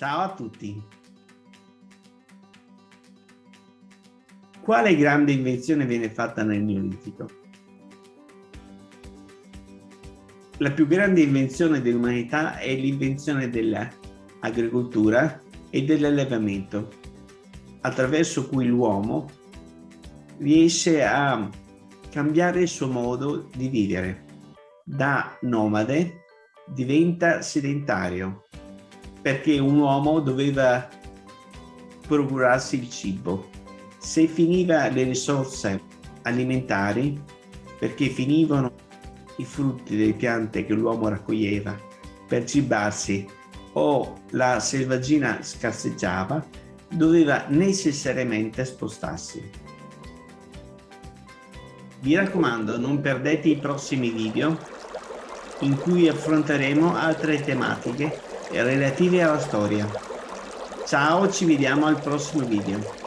Ciao a tutti. Quale grande invenzione viene fatta nel Neolitico? La più grande invenzione dell'umanità è l'invenzione dell'agricoltura e dell'allevamento, attraverso cui l'uomo riesce a cambiare il suo modo di vivere. Da nomade diventa sedentario, perché un uomo doveva procurarsi il cibo. Se finiva le risorse alimentari, perché finivano i frutti delle piante che l'uomo raccoglieva per cibarsi o la selvaggina scarseggiava, doveva necessariamente spostarsi. Vi raccomando, non perdete i prossimi video in cui affronteremo altre tematiche relative alla storia. Ciao, ci vediamo al prossimo video.